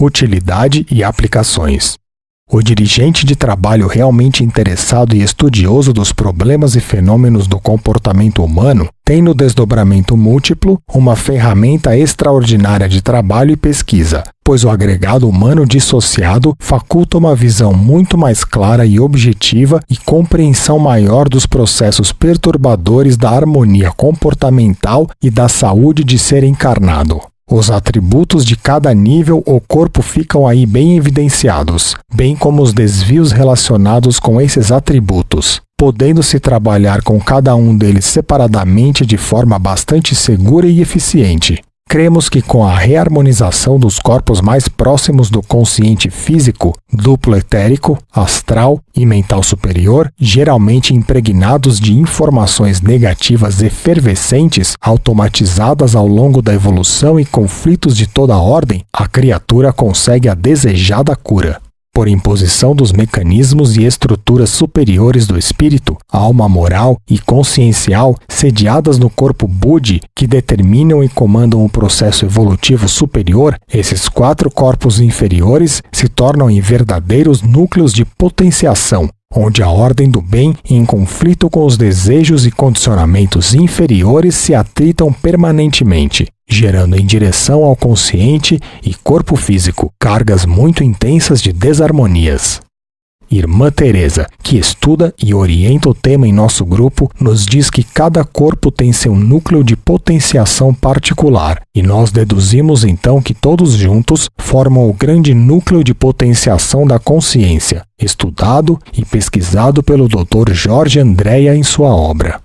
utilidade e aplicações. O dirigente de trabalho realmente interessado e estudioso dos problemas e fenômenos do comportamento humano tem no desdobramento múltiplo uma ferramenta extraordinária de trabalho e pesquisa, pois o agregado humano dissociado faculta uma visão muito mais clara e objetiva e compreensão maior dos processos perturbadores da harmonia comportamental e da saúde de ser encarnado. Os atributos de cada nível ou corpo ficam aí bem evidenciados, bem como os desvios relacionados com esses atributos, podendo-se trabalhar com cada um deles separadamente de forma bastante segura e eficiente. Cremos que com a reharmonização dos corpos mais próximos do consciente físico, duplo etérico, astral e mental superior, geralmente impregnados de informações negativas efervescentes, automatizadas ao longo da evolução e conflitos de toda ordem, a criatura consegue a desejada cura por imposição dos mecanismos e estruturas superiores do espírito, alma moral e consciencial sediadas no corpo Budi, que determinam e comandam o processo evolutivo superior, esses quatro corpos inferiores se tornam em verdadeiros núcleos de potenciação, onde a ordem do bem, em conflito com os desejos e condicionamentos inferiores, se atritam permanentemente gerando em direção ao consciente e corpo físico cargas muito intensas de desarmonias. Irmã Teresa, que estuda e orienta o tema em nosso grupo, nos diz que cada corpo tem seu núcleo de potenciação particular, e nós deduzimos então que todos juntos formam o grande núcleo de potenciação da consciência, estudado e pesquisado pelo Dr. Jorge Andréa em sua obra.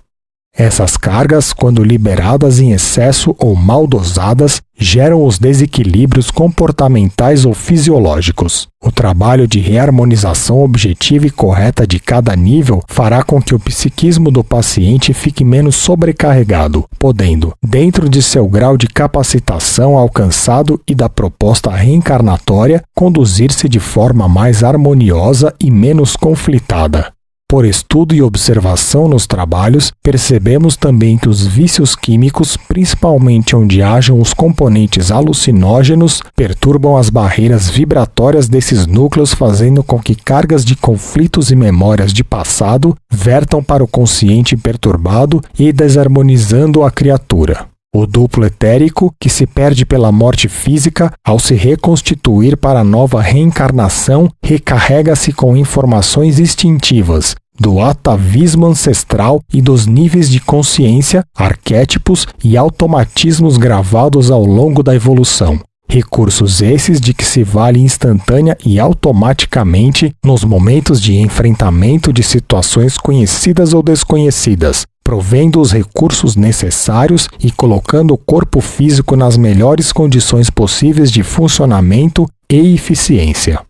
Essas cargas, quando liberadas em excesso ou mal dosadas, geram os desequilíbrios comportamentais ou fisiológicos. O trabalho de reharmonização objetiva e correta de cada nível fará com que o psiquismo do paciente fique menos sobrecarregado, podendo, dentro de seu grau de capacitação alcançado e da proposta reencarnatória, conduzir-se de forma mais harmoniosa e menos conflitada. Por estudo e observação nos trabalhos, percebemos também que os vícios químicos, principalmente onde hajam os componentes alucinógenos, perturbam as barreiras vibratórias desses núcleos, fazendo com que cargas de conflitos e memórias de passado vertam para o consciente perturbado e desarmonizando a criatura. O duplo etérico, que se perde pela morte física, ao se reconstituir para a nova reencarnação, recarrega-se com informações instintivas, do atavismo ancestral e dos níveis de consciência, arquétipos e automatismos gravados ao longo da evolução. Recursos esses de que se vale instantânea e automaticamente nos momentos de enfrentamento de situações conhecidas ou desconhecidas, provendo os recursos necessários e colocando o corpo físico nas melhores condições possíveis de funcionamento e eficiência.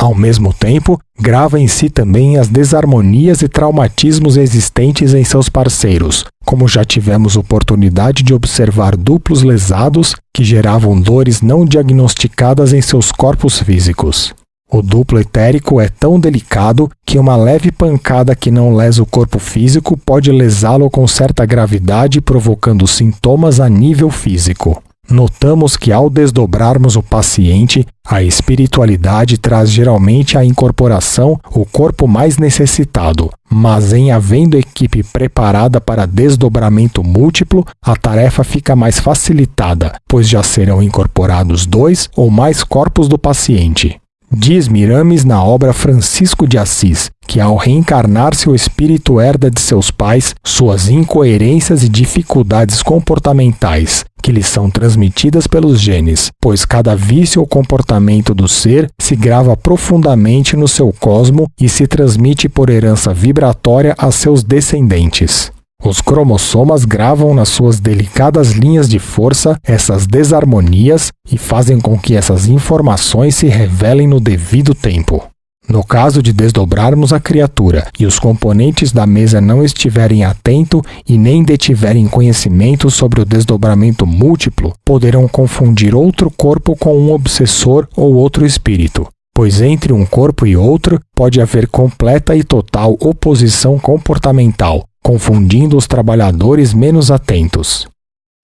Ao mesmo tempo, grava em si também as desarmonias e traumatismos existentes em seus parceiros, como já tivemos oportunidade de observar duplos lesados que geravam dores não diagnosticadas em seus corpos físicos. O duplo etérico é tão delicado que uma leve pancada que não lesa o corpo físico pode lesá-lo com certa gravidade, provocando sintomas a nível físico. Notamos que ao desdobrarmos o paciente, a espiritualidade traz geralmente a incorporação o corpo mais necessitado, mas em havendo equipe preparada para desdobramento múltiplo, a tarefa fica mais facilitada, pois já serão incorporados dois ou mais corpos do paciente. Diz Mirames na obra Francisco de Assis que, ao reencarnar-se, o espírito herda de seus pais suas incoerências e dificuldades comportamentais, que lhe são transmitidas pelos genes, pois cada vício ou comportamento do ser se grava profundamente no seu cosmo e se transmite por herança vibratória a seus descendentes. Os cromossomas gravam nas suas delicadas linhas de força essas desarmonias e fazem com que essas informações se revelem no devido tempo. No caso de desdobrarmos a criatura e os componentes da mesa não estiverem atentos e nem detiverem conhecimento sobre o desdobramento múltiplo, poderão confundir outro corpo com um obsessor ou outro espírito, pois entre um corpo e outro pode haver completa e total oposição comportamental, confundindo os trabalhadores menos atentos.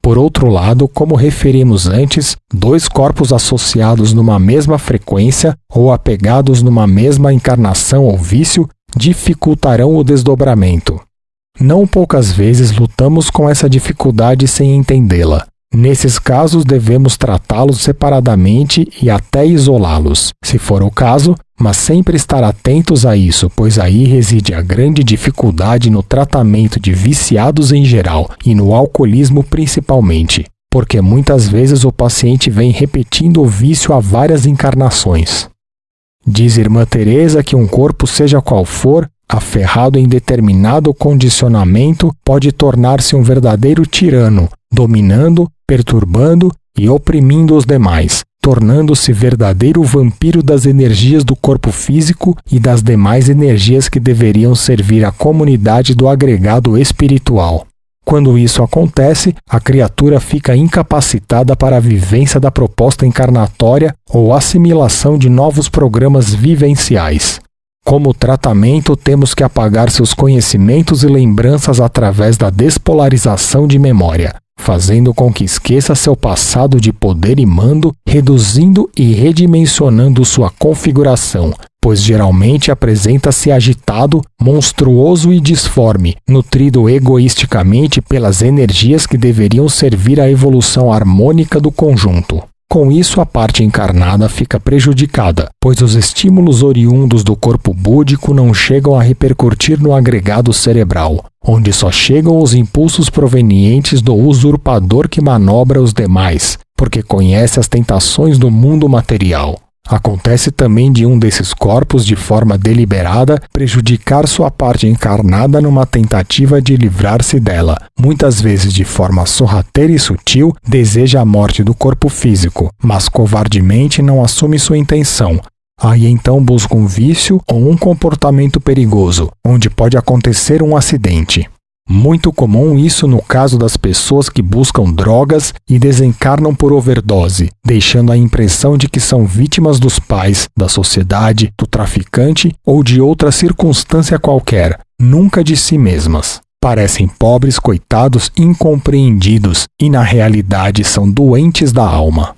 Por outro lado, como referimos antes, dois corpos associados numa mesma frequência ou apegados numa mesma encarnação ou vício dificultarão o desdobramento. Não poucas vezes lutamos com essa dificuldade sem entendê-la. Nesses casos, devemos tratá-los separadamente e até isolá-los, se for o caso, mas sempre estar atentos a isso, pois aí reside a grande dificuldade no tratamento de viciados em geral e no alcoolismo principalmente, porque muitas vezes o paciente vem repetindo o vício há várias encarnações. Diz irmã Teresa que um corpo, seja qual for, aferrado em determinado condicionamento, pode tornar-se um verdadeiro tirano, dominando, perturbando e oprimindo os demais, tornando-se verdadeiro vampiro das energias do corpo físico e das demais energias que deveriam servir à comunidade do agregado espiritual. Quando isso acontece, a criatura fica incapacitada para a vivência da proposta encarnatória ou assimilação de novos programas vivenciais. Como tratamento, temos que apagar seus conhecimentos e lembranças através da despolarização de memória, fazendo com que esqueça seu passado de poder e mando, reduzindo e redimensionando sua configuração, pois geralmente apresenta-se agitado, monstruoso e disforme, nutrido egoisticamente pelas energias que deveriam servir à evolução harmônica do conjunto. Com isso, a parte encarnada fica prejudicada, pois os estímulos oriundos do corpo búdico não chegam a repercutir no agregado cerebral, onde só chegam os impulsos provenientes do usurpador que manobra os demais, porque conhece as tentações do mundo material. Acontece também de um desses corpos, de forma deliberada, prejudicar sua parte encarnada numa tentativa de livrar-se dela. Muitas vezes, de forma sorrateira e sutil, deseja a morte do corpo físico, mas covardemente não assume sua intenção. Aí então busca um vício ou um comportamento perigoso, onde pode acontecer um acidente. Muito comum isso no caso das pessoas que buscam drogas e desencarnam por overdose, deixando a impressão de que são vítimas dos pais, da sociedade, do traficante ou de outra circunstância qualquer, nunca de si mesmas. Parecem pobres coitados incompreendidos e na realidade são doentes da alma.